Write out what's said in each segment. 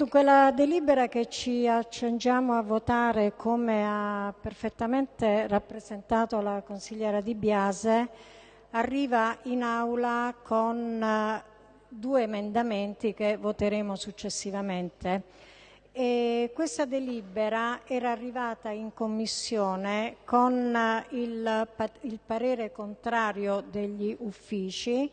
Dunque la delibera che ci accingiamo a votare, come ha perfettamente rappresentato la consigliera Di Biase, arriva in aula con eh, due emendamenti che voteremo successivamente. E questa delibera era arrivata in commissione con eh, il, il parere contrario degli uffici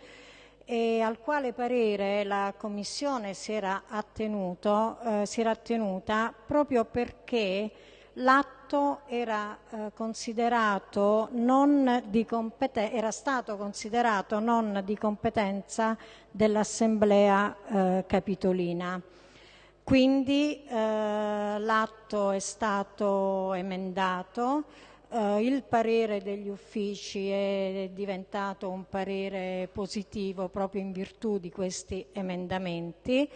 e al quale parere la Commissione si era, attenuto, eh, si era attenuta proprio perché l'atto era, eh, era stato considerato non di competenza dell'Assemblea eh, Capitolina. Quindi eh, l'atto è stato emendato, Uh, il parere degli uffici è diventato un parere positivo proprio in virtù di questi emendamenti,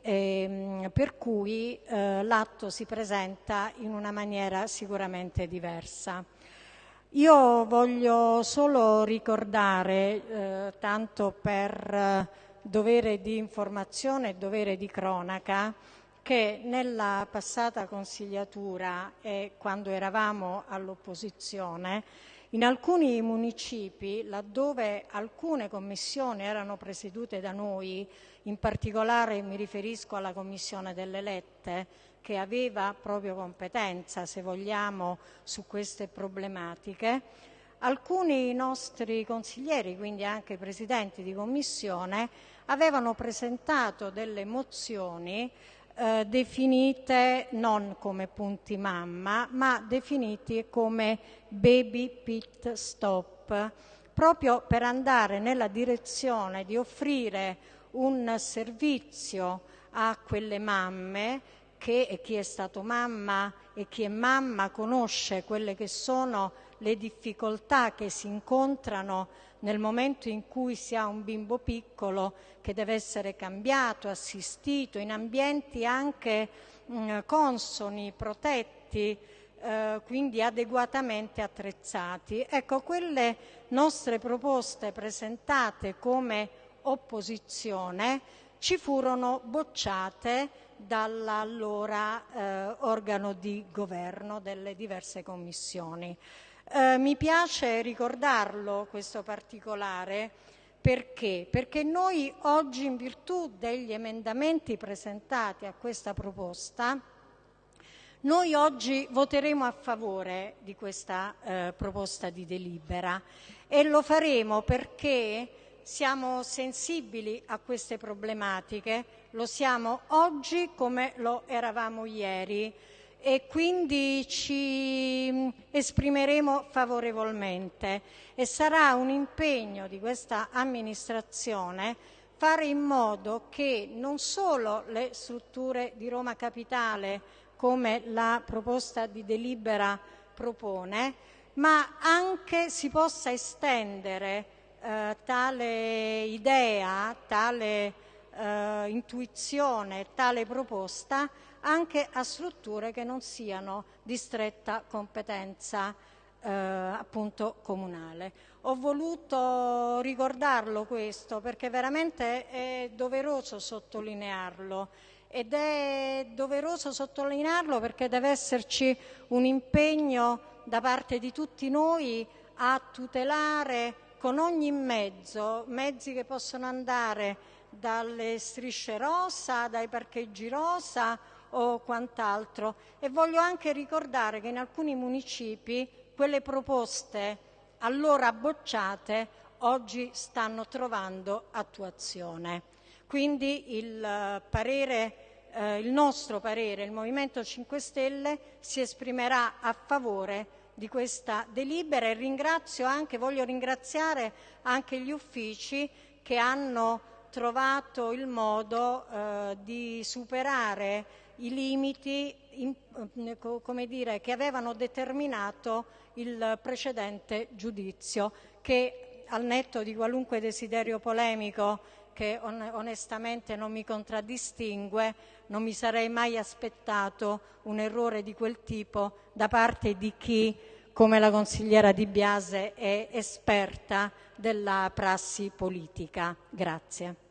ehm, per cui uh, l'atto si presenta in una maniera sicuramente diversa. Io voglio solo ricordare, eh, tanto per dovere di informazione e dovere di cronaca, che nella passata consigliatura e quando eravamo all'opposizione, in alcuni municipi, laddove alcune commissioni erano presiedute da noi, in particolare mi riferisco alla Commissione delle Lette, che aveva proprio competenza, se vogliamo, su queste problematiche, alcuni nostri consiglieri, quindi anche presidenti di commissione, avevano presentato delle mozioni eh, definite non come punti mamma, ma definiti come baby pit stop, proprio per andare nella direzione di offrire un servizio a quelle mamme che chi è stato mamma e chi è mamma conosce quelle che sono le difficoltà che si incontrano nel momento in cui si ha un bimbo piccolo che deve essere cambiato, assistito in ambienti anche mm, consoni, protetti, eh, quindi adeguatamente attrezzati. Ecco, quelle nostre proposte presentate come opposizione ci furono bocciate dall'allora eh, organo di governo delle diverse commissioni. Eh, mi piace ricordarlo questo particolare perché? Perché noi oggi in virtù degli emendamenti presentati a questa proposta noi oggi voteremo a favore di questa eh, proposta di delibera e lo faremo perché siamo sensibili a queste problematiche, lo siamo oggi come lo eravamo ieri e quindi ci esprimeremo favorevolmente. E sarà un impegno di questa amministrazione fare in modo che non solo le strutture di Roma Capitale, come la proposta di delibera propone, ma anche si possa estendere eh, tale idea, tale eh, intuizione, tale proposta anche a strutture che non siano di stretta competenza eh, appunto comunale. Ho voluto ricordarlo questo perché veramente è doveroso sottolinearlo ed è doveroso sottolinearlo perché deve esserci un impegno da parte di tutti noi a tutelare con ogni mezzo, mezzi che possono andare dalle strisce rosa, dai parcheggi rosa o quant'altro. E voglio anche ricordare che in alcuni municipi quelle proposte allora bocciate oggi stanno trovando attuazione. Quindi il, eh, parere, eh, il nostro parere, il Movimento 5 Stelle, si esprimerà a favore di questa delibera e ringrazio anche, voglio ringraziare anche gli uffici che hanno trovato il modo eh, di superare i limiti in, come dire, che avevano determinato il precedente giudizio che al netto di qualunque desiderio polemico che on onestamente non mi contraddistingue, non mi sarei mai aspettato un errore di quel tipo da parte di chi, come la consigliera Di Biase, è esperta della prassi politica. Grazie.